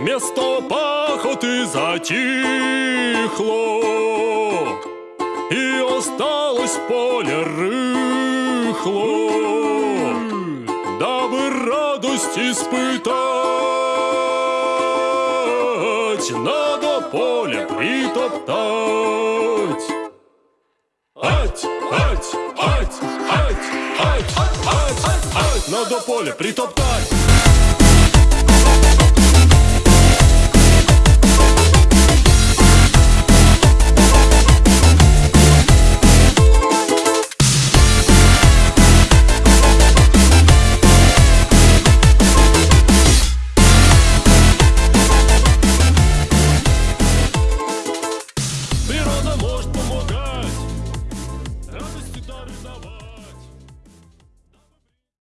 Место пахоты затихло, И осталось поле рыхло, Дабы радость испытать, Надо поле притоптать. Ать, ать, ать, ать, ать, ать, ать, ать, Надо поле притоптать.